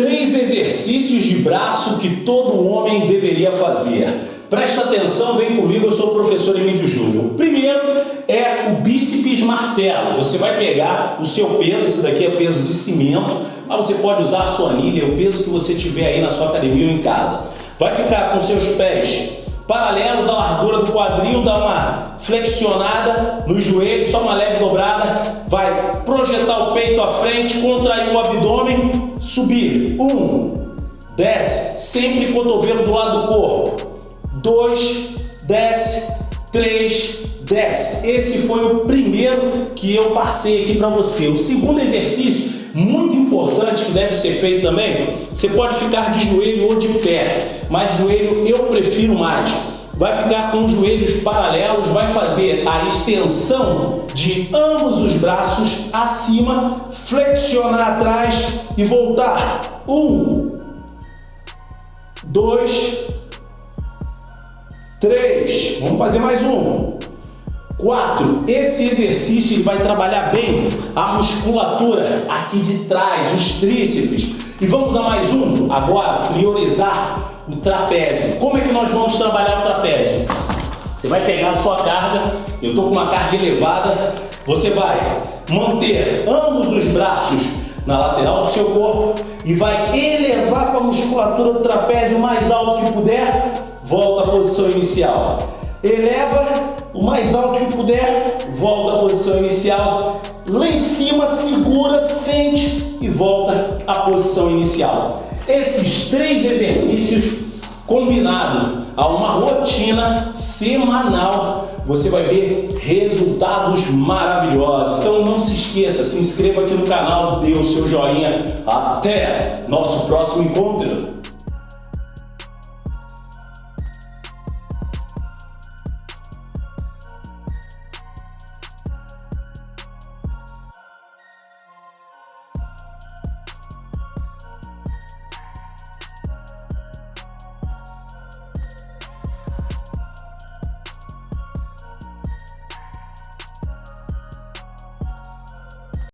Três exercícios de braço que todo homem deveria fazer. Presta atenção, vem comigo, eu sou o professor Emílio Júnior. O primeiro é o bíceps martelo. Você vai pegar o seu peso, esse daqui é peso de cimento, mas você pode usar a sua anilha, o peso que você tiver aí na sua academia ou em casa. Vai ficar com seus pés paralelos à largura do quadril, dá uma flexionada no joelho, só uma leve dobrada, vai projetar o peito à frente, contrair o abdômen, subir, um, desce, sempre cotovelo do lado do corpo, dois, desce, três, desce. Esse foi o primeiro que eu passei aqui para você. O segundo exercício muito importante que deve ser feito também, você pode ficar de joelho ou de pé, mas joelho eu prefiro mais. Vai ficar com os joelhos paralelos, vai fazer a extensão de ambos os braços acima, flexionar atrás e voltar. Um, dois, três. Vamos fazer mais um. 4. Esse exercício ele vai trabalhar bem a musculatura aqui de trás, os tríceps. E vamos a mais um. Agora, priorizar o trapézio. Como é que nós vamos trabalhar o trapézio? Você vai pegar a sua carga, eu estou com uma carga elevada, você vai manter ambos os braços na lateral do seu corpo e vai elevar com a musculatura do trapézio o mais alto que puder, volta à posição inicial. Eleva o mais alto que puder, volta à posição inicial. Lá em cima, segura, sente e volta à posição inicial. Esses três exercícios combinado a uma rotina semanal, você vai ver resultados maravilhosos. Então não se esqueça, se inscreva aqui no canal, dê o seu joinha. Até nosso próximo encontro.